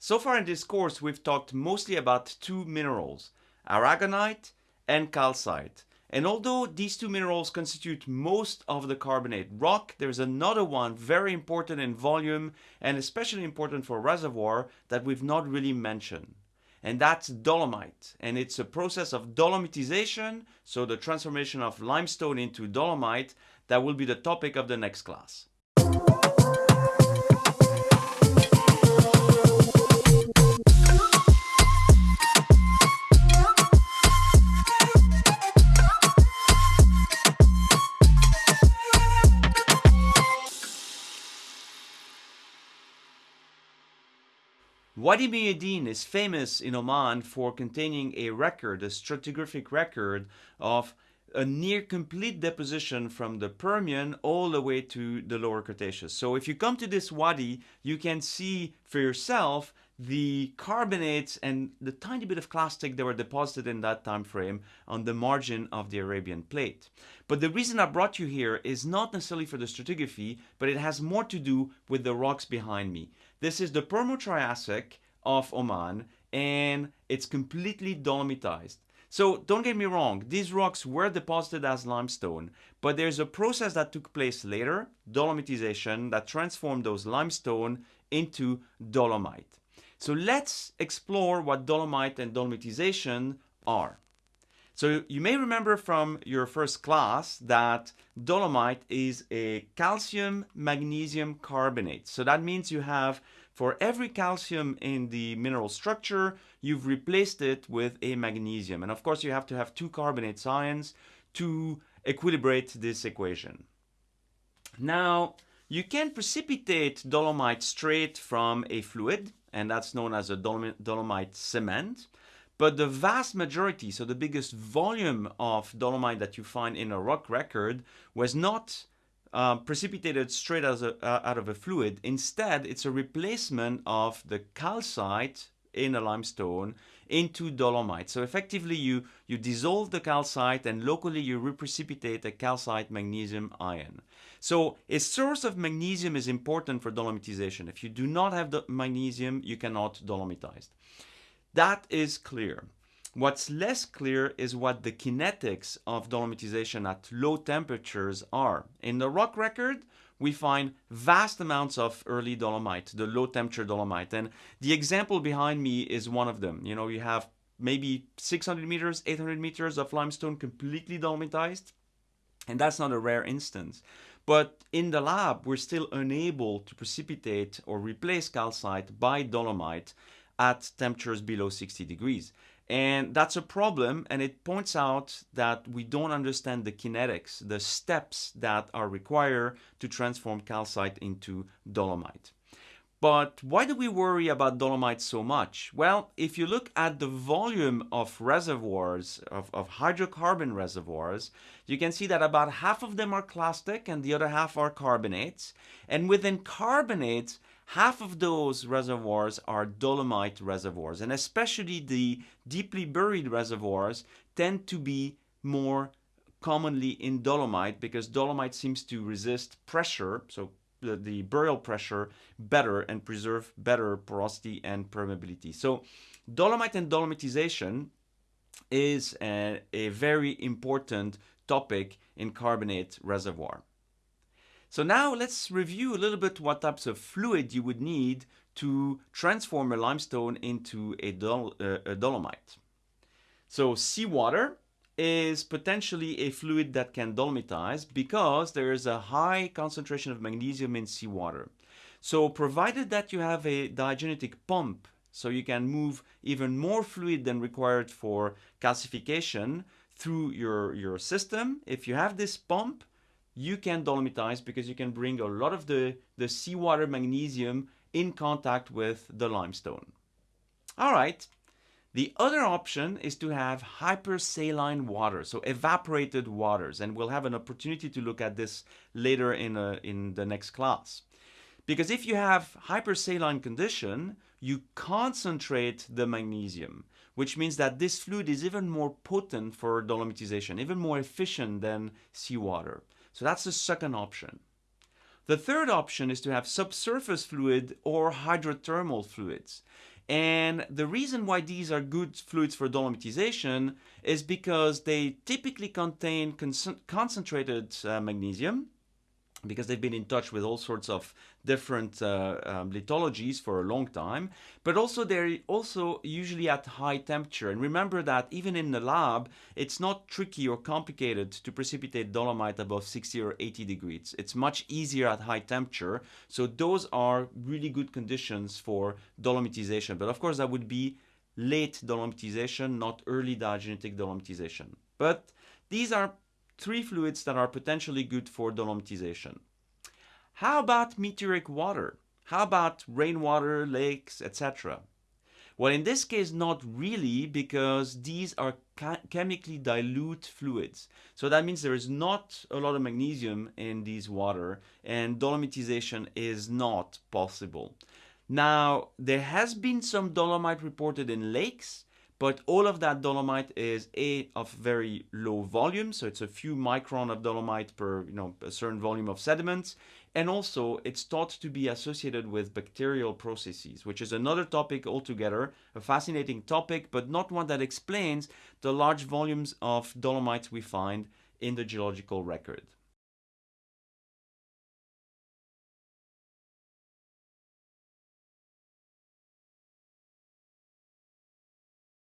So far in this course, we've talked mostly about two minerals, aragonite and calcite. And although these two minerals constitute most of the carbonate rock, there's another one very important in volume and especially important for reservoir that we've not really mentioned. And that's dolomite. And it's a process of dolomitization, so the transformation of limestone into dolomite, that will be the topic of the next class. Wadi Muaydin is famous in Oman for containing a record, a stratigraphic record of a near complete deposition from the Permian all the way to the lower Cretaceous. So if you come to this wadi, you can see for yourself the carbonates and the tiny bit of clastic that were deposited in that time frame on the margin of the Arabian plate. But the reason I brought you here is not necessarily for the stratigraphy, but it has more to do with the rocks behind me. This is the Permo-Triassic of Oman and it's completely dolomitized. So don't get me wrong, these rocks were deposited as limestone, but there's a process that took place later, dolomitization, that transformed those limestone into dolomite. So let's explore what dolomite and dolomitization are. So you may remember from your first class that dolomite is a calcium magnesium carbonate. So that means you have for every calcium in the mineral structure, you've replaced it with a magnesium. And of course you have to have two carbonate ions to equilibrate this equation. Now, you can precipitate dolomite straight from a fluid, and that's known as a dolomite cement. But the vast majority, so the biggest volume of dolomite that you find in a rock record was not uh, precipitated straight a, uh, out of a fluid. Instead, it's a replacement of the calcite in a limestone into dolomite. So effectively, you, you dissolve the calcite and locally you reprecipitate a calcite magnesium ion. So a source of magnesium is important for dolomitization. If you do not have the magnesium, you cannot dolomitize. That is clear. What's less clear is what the kinetics of dolomitization at low temperatures are. In the rock record, we find vast amounts of early dolomite, the low temperature dolomite. And the example behind me is one of them. You know, you have maybe 600 meters, 800 meters of limestone completely dolomitized. And that's not a rare instance. But in the lab, we're still unable to precipitate or replace calcite by dolomite at temperatures below 60 degrees. And that's a problem, and it points out that we don't understand the kinetics, the steps that are required to transform calcite into dolomite. But why do we worry about dolomite so much? Well, if you look at the volume of reservoirs, of, of, hydrocarbon reservoirs, you can see that about half of them are clastic and the other half are carbonates. And within carbonates, half of those reservoirs are dolomite reservoirs and especially the deeply buried reservoirs tend to be more commonly in dolomite because dolomite seems to resist pressure so the, the burial pressure better and preserve better porosity and permeability. So dolomite and dolomitization is a, a very important topic in carbonate reservoir so now let's review a little bit what types of fluid you would need to transform a limestone into a, dol uh, a dolomite. So seawater is potentially a fluid that can dolomitize because there is a high concentration of magnesium in seawater. So provided that you have a diagenetic pump, so you can move even more fluid than required for calcification through your, your system, if you have this pump, you can dolomitize because you can bring a lot of the, the seawater magnesium in contact with the limestone. All right, the other option is to have hypersaline water, so evaporated waters, and we'll have an opportunity to look at this later in, a, in the next class. Because if you have hypersaline condition, you concentrate the magnesium, which means that this fluid is even more potent for dolomitization, even more efficient than seawater. So that's the second option. The third option is to have subsurface fluid or hydrothermal fluids. And the reason why these are good fluids for dolomitization is because they typically contain concentrated uh, magnesium because they've been in touch with all sorts of different uh, um, lithologies for a long time but also they're also usually at high temperature. And remember that even in the lab it's not tricky or complicated to precipitate dolomite above 60 or 80 degrees. It's much easier at high temperature. So those are really good conditions for dolomitization. But of course that would be late dolomitization not early diagenetic dolomitization. But these are three fluids that are potentially good for dolomitization. How about meteoric water? How about rainwater, lakes, etc.? Well, in this case, not really, because these are chemically dilute fluids. So that means there is not a lot of magnesium in these water, and dolomitization is not possible. Now, there has been some dolomite reported in lakes, but all of that dolomite is a of very low volume so it's a few micron of dolomite per you know a certain volume of sediments. And also it's thought to be associated with bacterial processes which is another topic altogether a fascinating topic but not one that explains the large volumes of dolomites we find in the geological record